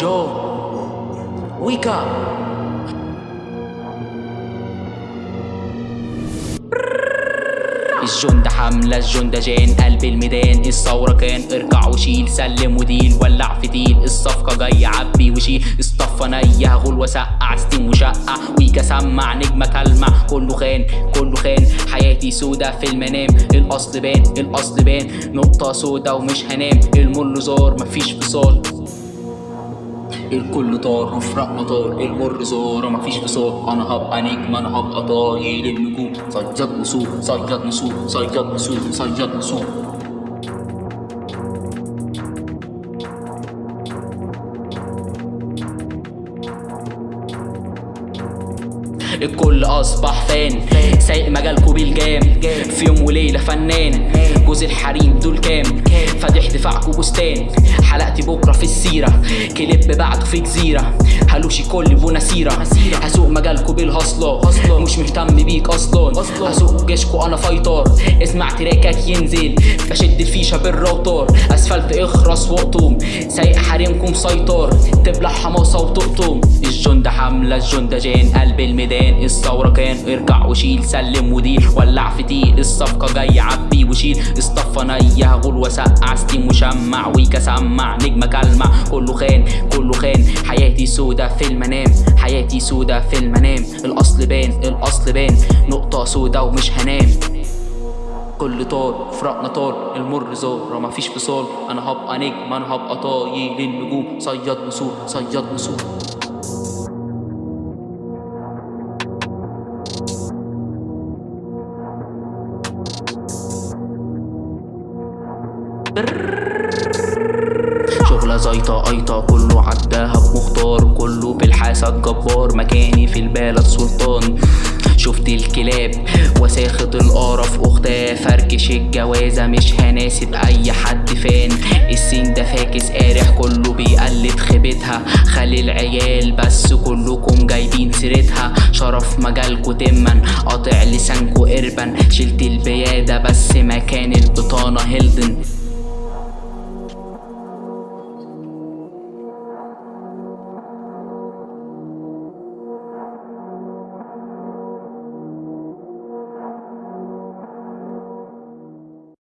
جو ويكا الجند حملة الجند جان قلب الميدان. الثورة كان اركع وشيل سلم وديل ولع في ديل الصفقة جاي عبي وشيل. اصطفى نيه غول وسقع ستيم وشقع ويكا سمع نجمة كلمة كله خان كله خان. حياتي سودا في المنام. الأصل بان الأصل بان. نقطة سودا ومش هنام. المر زار مفيش فصال. الكل طار وفرق مطار المر زار مفيش فصال أنا هبقى نجم أنا هبقى طايل النجوم صياد نسور صياد نسور صياد نسور صياد نسور الكل أصبح فان سايق مجالكوا بالجام في يوم وليلة فنان جوز الحريم دول كام فاتح دفاعكوا بستان حلقتي بكرة في السيرة. كليب بعده في جزيرة. هلوشي كل بوناسيره هسوق مجالكوا بالهصله مش مهتم بيك أصلا. هسوق جيشكوا أنا فايتر. اسمع تراكك ينزل. بشد الفيشة بالروتر. أسفلت اخرس واقطم سايق حريمكم سيطر. تبلع حماسة وتقطم الجند حملة الجند جان قلب الميدان الثوره كان ارجع وشيل سلم وديل. ولع في تيل. الصفقة جاي عبي وشيل. اصطفى نيه غول وسقع. ستيم وشمع ويكا سمع نجمة كلمع. كله خان كله خان. حياتي سودا في المنام. حياتي سودا في المنام. الأصل بان الأصل بان نقطة سودا ومش هنام. كل طار فرقنا طار المر زار مفيش فصال أنا هبقى نجم. أنا هبقى طايل النجوم. صياد نسور صياد نسور. شغلة زيطة قيطة كله عداها بمختار بالحاسة جبار مكاني في البلد سلطان. شفت الكلاب وساخط القرف اختها فركش الجوازة مش هناسب أي حد فان. السين ده فاكس قارح كله بيقلد خيبتها. خلي العيال بس كلكم جايبين سيرتها. شرف مجالكو تمن قاطع لسانكو قربا شلت البيادة بس مكان البطانة هيلدن